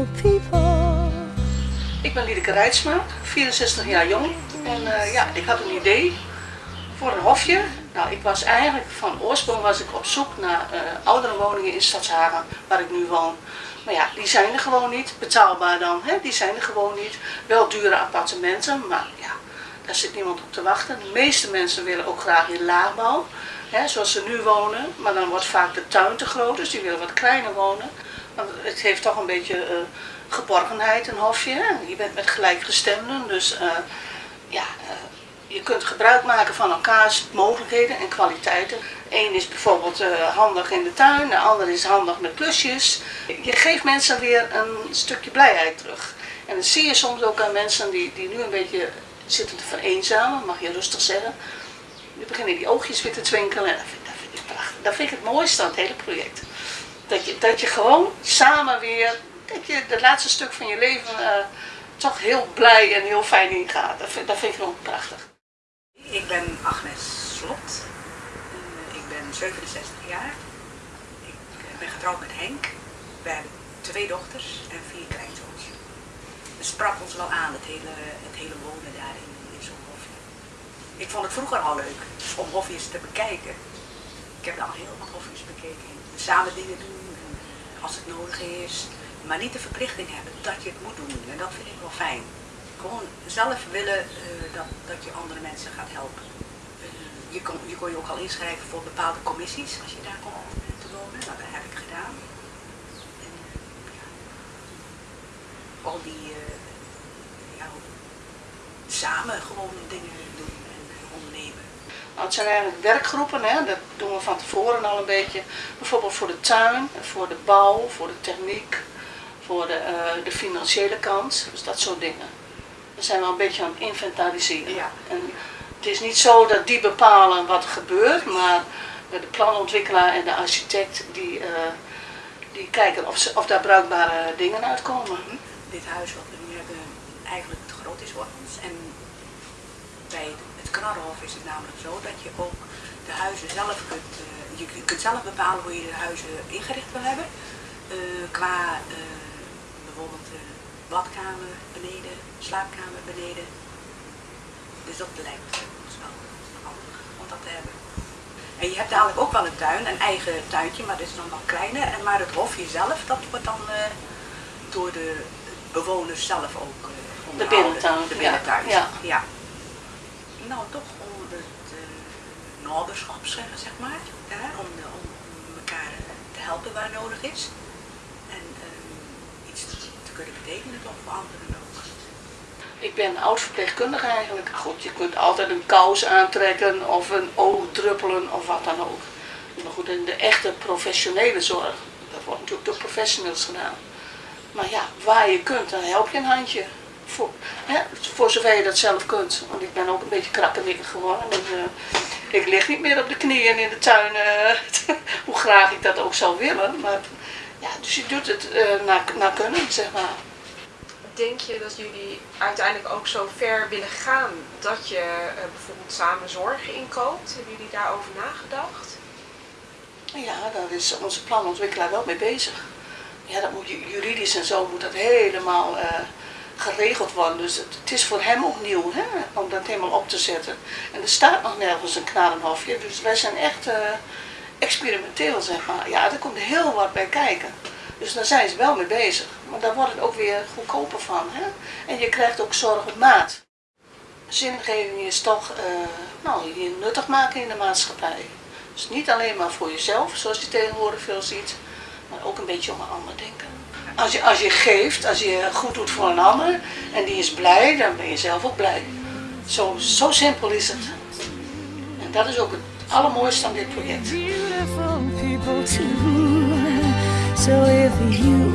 people. Ik ben Liedeke Rijtsma, 64 jaar jong. En uh, ja, ik had een idee voor een hofje. Nou, ik was eigenlijk, van oorsprong was ik op zoek naar uh, oudere woningen in Stadshagen, waar ik nu woon. Maar ja, die zijn er gewoon niet. Betaalbaar dan, hè? die zijn er gewoon niet. Wel dure appartementen, maar ja, daar zit niemand op te wachten. De meeste mensen willen ook graag in laagbouw, hè, zoals ze nu wonen. Maar dan wordt vaak de tuin te groot, dus die willen wat kleiner wonen. Het heeft toch een beetje uh, geborgenheid, een hofje. Hè? Je bent met gelijkgestemden, dus uh, ja, uh, je kunt gebruik maken van elkaars mogelijkheden en kwaliteiten. Eén is bijvoorbeeld handig in de tuin, de ander is handig met plusjes. Je geeft mensen weer een stukje blijheid terug. En dat zie je soms ook aan mensen die, die nu een beetje zitten te vereenzamen, mag je rustig zeggen. Nu beginnen die oogjes weer te twinkelen en dat vind, dat vind ik prachtig. Dat vind ik het mooiste aan het hele project. Dat je, dat je gewoon samen weer, dat je het laatste stuk van je leven uh, toch heel blij en heel fijn ingaat. Dat vind, dat vind ik gewoon prachtig. Ik ben Agnes Slot. Uh, ik ben 67 jaar. Ik ben getrouwd met Henk. We hebben twee dochters en vier kleinzoons. Het sprak ons wel aan, het hele, het hele wonen daar in, in zo'n hofje. Ik vond het vroeger al leuk om hofjes te bekijken. Ik heb al heel wat hofjes bekeken. Samen dingen doen als het nodig is. Maar niet de verplichting hebben dat je het moet doen. En dat vind ik wel fijn. Gewoon zelf willen uh, dat, dat je andere mensen gaat helpen. Uh, je, kon, je kon je ook al inschrijven voor bepaalde commissies als je daar komt te wonen. Nou, dat heb ik gedaan. En, ja, al die ja, samen gewoon dingen. Nou, het zijn eigenlijk werkgroepen, hè? dat doen we van tevoren al een beetje. Bijvoorbeeld voor de tuin, voor de bouw, voor de techniek, voor de, uh, de financiële kant, dus dat soort dingen. We zijn wel een beetje aan het inventariseren. Ja. En het is niet zo dat die bepalen wat er gebeurt, maar de planontwikkelaar en de architect die, uh, die kijken of, ze, of daar bruikbare dingen uitkomen. Dit huis wat we nu hebben eigenlijk te groot is voor ons. En bij Knarrenhof is het namelijk zo dat je ook de huizen zelf kunt, uh, je, kunt zelf bepalen hoe je de huizen ingericht wil hebben. Uh, qua uh, bijvoorbeeld badkamer beneden, slaapkamer beneden. Dus dat lijkt ons wel handig om dat te hebben. En je hebt dadelijk ook wel een tuin, een eigen tuintje, maar dat is dan wat kleiner. En maar het hofje zelf, dat wordt dan door de bewoners zelf ook de binnentuin. De binnentuin, ja. ja. Nou, toch om het noberschap zeggen, zeg maar. Om, om, elkaar te helpen waar nodig is. En um, iets te, te, kunnen betekenen toch voor anderen ook. Ik ben oud-verpleegkundige eigenlijk. Goed, je kunt altijd een kous aantrekken of een oog druppelen of wat dan ook. Maar goed, in de echte professionele zorg, dat wordt natuurlijk door professionals gedaan. Maar ja, waar je kunt, dan help je een handje. Voor, hè, voor zover je dat zelf kunt. Want ik ben ook een beetje krakkemikkig geworden. En, uh, ik lig niet meer op de knieën in de tuin, uh, hoe graag ik dat ook zou willen. Maar, ja, dus je doet het uh, naar, naar kunnen, zeg maar. Denk je dat jullie uiteindelijk ook zo ver willen gaan dat je bijvoorbeeld samen zorg inkoopt? Hebben jullie daarover nagedacht? Ja, daar is onze planontwikkelaar wel mee bezig. Ja, dat moet juridisch en zo moet dat helemaal geregeld worden. Dus het, is voor hem ook nieuw hè, om dat helemaal op te zetten. En er staat nog nergens een knarenhofje, dus wij zijn echt uh, experimenteel zeg maar. Ja, er komt heel wat bij kijken. Dus daar zijn ze wel mee bezig. Maar daar wordt het ook weer goedkoper van. Hè? En je krijgt ook zorg op maat. Zingeving is toch uh, nou, je nuttig maken in de maatschappij. Dus niet alleen maar voor jezelf, zoals je tegenwoordig veel ziet, maar ook een beetje om een ander denken. Als je, als je geeft, als je goed doet voor een ander en die is blij, dan ben je zelf ook blij. Zo, zo simpel is het. En dat is ook het allermooiste aan dit project. So if you